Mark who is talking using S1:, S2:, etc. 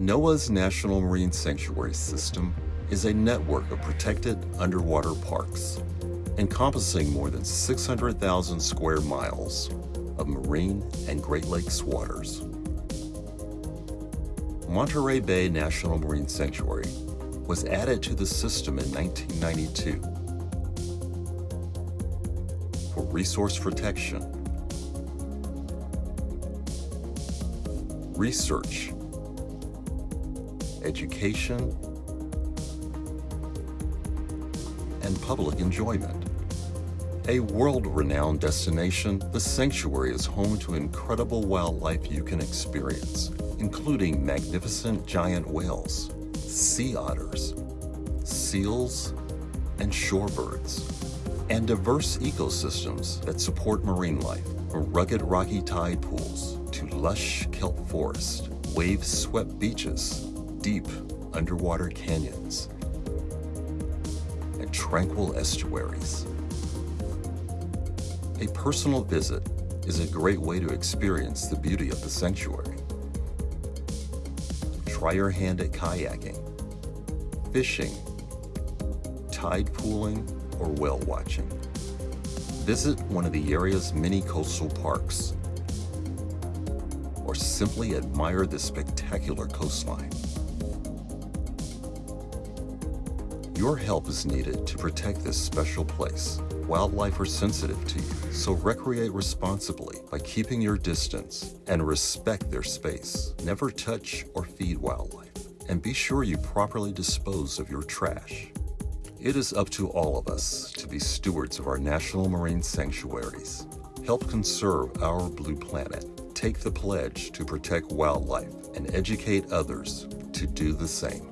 S1: NOAA's National Marine Sanctuary System is a network of protected underwater parks encompassing more than 600,000 square miles of marine and Great Lakes waters. Monterey Bay National Marine Sanctuary was added to the system in 1992 for resource protection, research, education, and public enjoyment. A world-renowned destination, the sanctuary is home to incredible wildlife you can experience, including magnificent giant whales, sea otters, seals, and shorebirds, and diverse ecosystems that support marine life, from rugged rocky tide pools to lush kelp forest, wave-swept beaches, deep underwater canyons, and tranquil estuaries. A personal visit is a great way to experience the beauty of the sanctuary. Try your hand at kayaking, fishing, tide pooling, or whale watching. Visit one of the area's many coastal parks, or simply admire the spectacular coastline. Your help is needed to protect this special place. Wildlife are sensitive to you, so recreate responsibly by keeping your distance and respect their space. Never touch or feed wildlife, and be sure you properly dispose of your trash. It is up to all of us to be stewards of our national marine sanctuaries. Help conserve our blue planet. Take the pledge to protect wildlife and educate others to do the same.